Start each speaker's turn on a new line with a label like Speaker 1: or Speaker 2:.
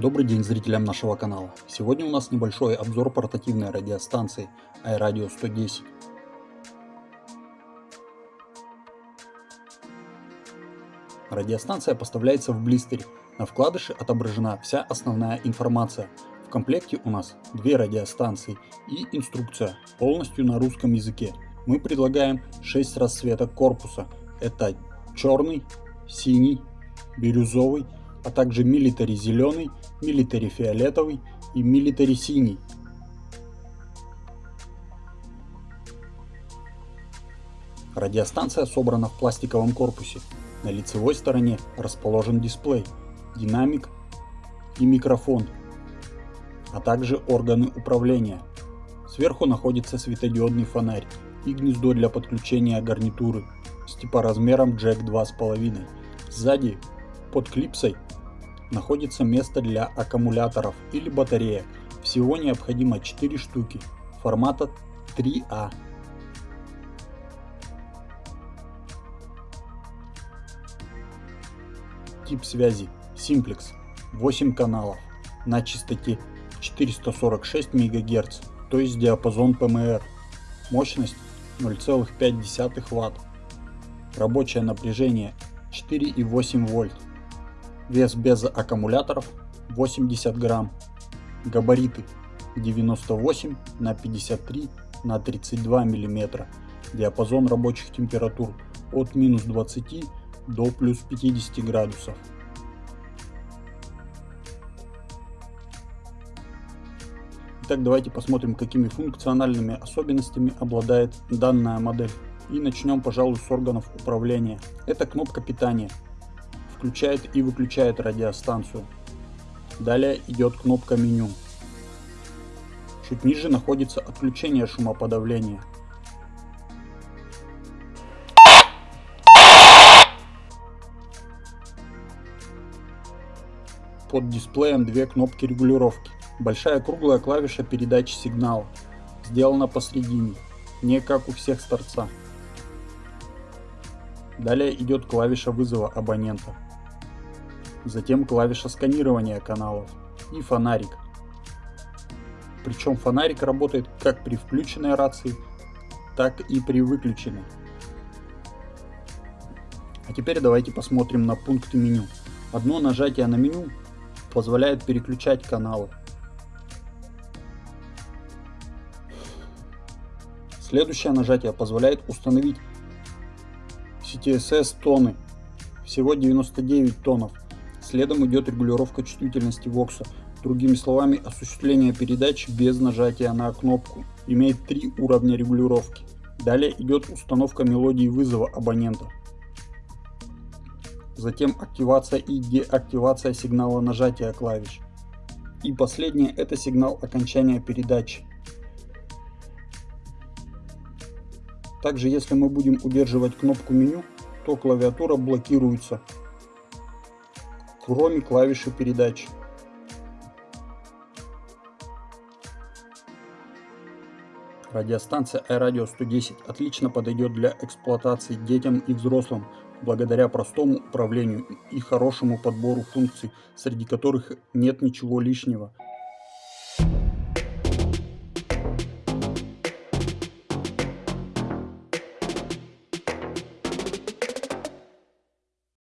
Speaker 1: Добрый день зрителям нашего канала. Сегодня у нас небольшой обзор портативной радиостанции iRadio 110. Радиостанция поставляется в блистере. На вкладыше отображена вся основная информация. В комплекте у нас две радиостанции и инструкция, полностью на русском языке. Мы предлагаем 6 расцветок корпуса. Это черный, синий, бирюзовый, а также милитари зеленый, милитари фиолетовый и милитари синий. Радиостанция собрана в пластиковом корпусе. На лицевой стороне расположен дисплей, динамик и микрофон, а также органы управления. Сверху находится светодиодный фонарь и гнездо для подключения гарнитуры с типоразмером джек 2,5. Сзади под клипсой находится место для аккумуляторов или батареек. Всего необходимо 4 штуки формата 3А. Тип связи Simplex 8 каналов на частоте 446 МГц, то есть диапазон ПМР. Мощность 0,5 Вт. Рабочее напряжение 4,8 вольт. Вес без аккумуляторов 80 грамм. Габариты 98 на 53 на 32 миллиметра. Диапазон рабочих температур от минус 20 до плюс 50 градусов. Итак, давайте посмотрим, какими функциональными особенностями обладает данная модель. И начнем, пожалуй, с органов управления. Это кнопка питания включает и выключает радиостанцию. Далее идет кнопка меню. Чуть ниже находится отключение шумоподавления. Под дисплеем две кнопки регулировки. Большая круглая клавиша передачи сигнала. Сделана посредине, не как у всех с торца. Далее идет клавиша вызова абонента затем клавиша сканирования каналов и фонарик. Причем фонарик работает как при включенной рации, так и при выключенной. А теперь давайте посмотрим на пункты меню. Одно нажатие на меню позволяет переключать каналы. Следующее нажатие позволяет установить CTSS тоны. Всего 99 тонов. Следом идет регулировка чувствительности вокса. Другими словами, осуществление передач без нажатия на кнопку. Имеет три уровня регулировки. Далее идет установка мелодии вызова абонента. Затем активация и деактивация сигнала нажатия клавиш. И последнее это сигнал окончания передачи. Также если мы будем удерживать кнопку меню, то клавиатура блокируется кроме клавиши передач. Радиостанция iRadio 110 отлично подойдет для эксплуатации детям и взрослым благодаря простому управлению и хорошему подбору функций, среди которых нет ничего лишнего.